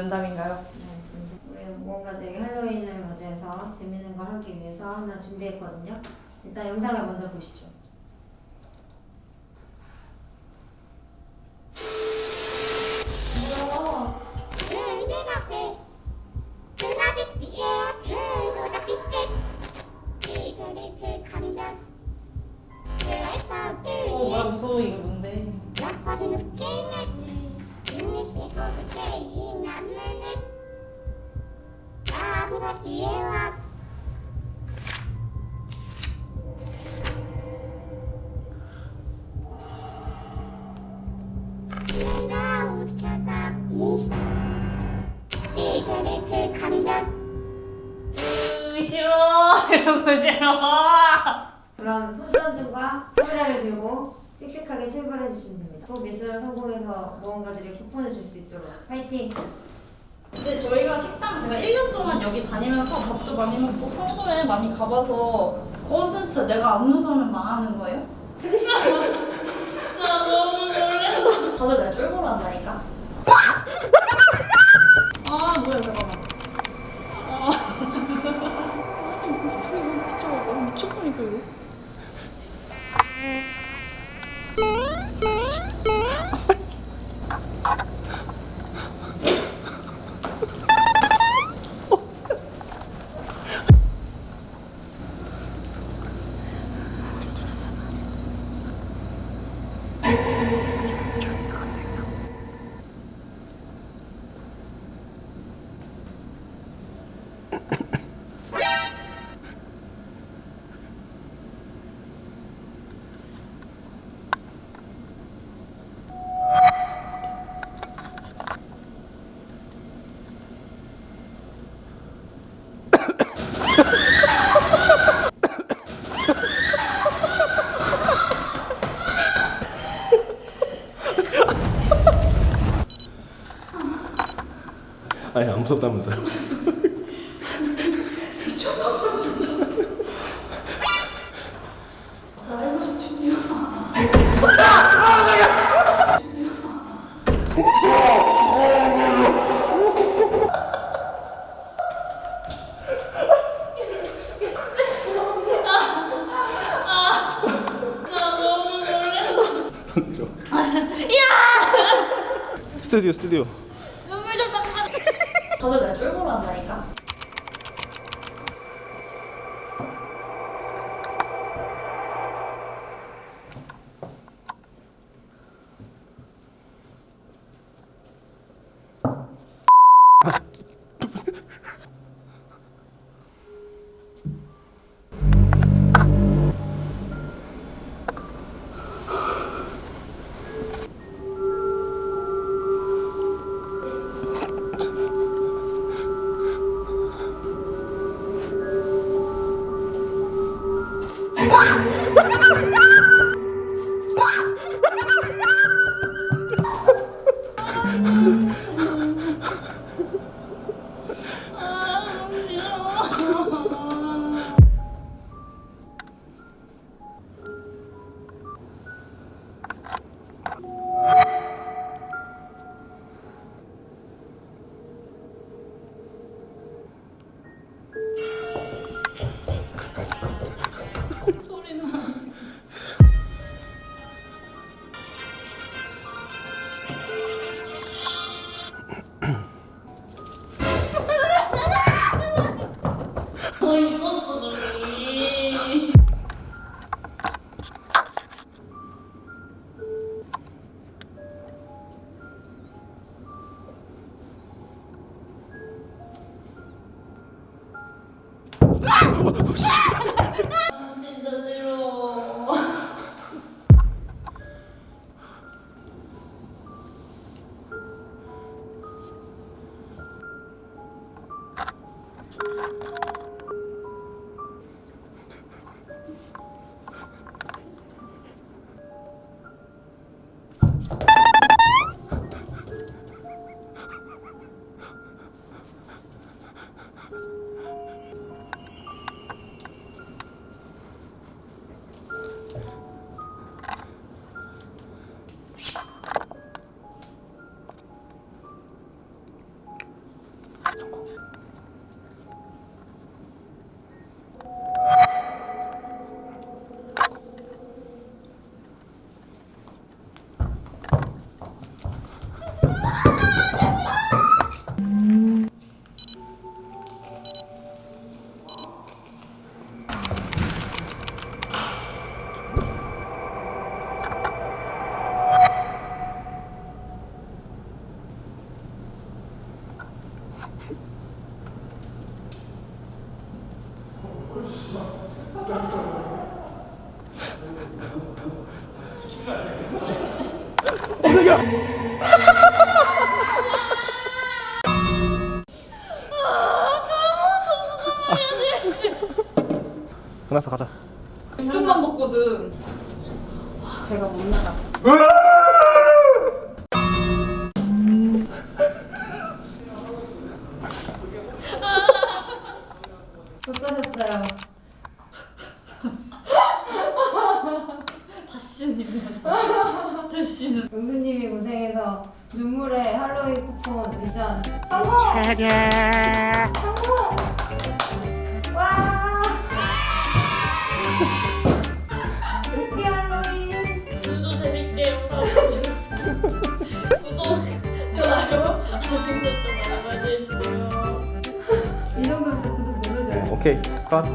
면담인가요? 네, 우리 모험가들이 할로윈을 맞이해서 재밌는 걸 하기 위해서 하나 준비했거든요. 일단 영상을 먼저 보시죠. 으, 싫어 이런 거 싫어. 그럼 손전등과 카메라를 들고 씩씩하게 출발해 주시면 됩니다. 꼭 미션을 성공해서 모험가들이 쿠폰을 줄 수 있도록 파이팅! 이제 저희가 식당 제가 1년 동안 여기 다니면서 밥도 많이 먹고 평소에 많이 가봐서 콘텐츠 내가 안 무서우면 망하는 거예요? 나 너무 놀래서. 다들 날 쫄보로 한다니까? 아 뭐야 잠깐만. 아 이거 미쳐봐 미쳤다니까 이거 아니 안 무섭다면서요? 나 너무 놀래서 스튜디오 스튜디오 닦아 다들 날 쫄보로 한다니까 Ah! 아, 진짜 싫어. 깜짝이야 끝났어 가자 좀만 먹거든. 제가 못 나갔어. 어떠셨어요? 다시는 일어나지 마세요. 다시는. 은근님이 고생해서 눈물의 할로윈 쿠폰 미션 성공! 성공! 와! 루피 할로윈! 구조 재밌게 영상 보셨으면 구독, 좋아요, 알림 설정 많이 많이 해주세요. 이 정도면 구독 눌러줘요. 오케이 컷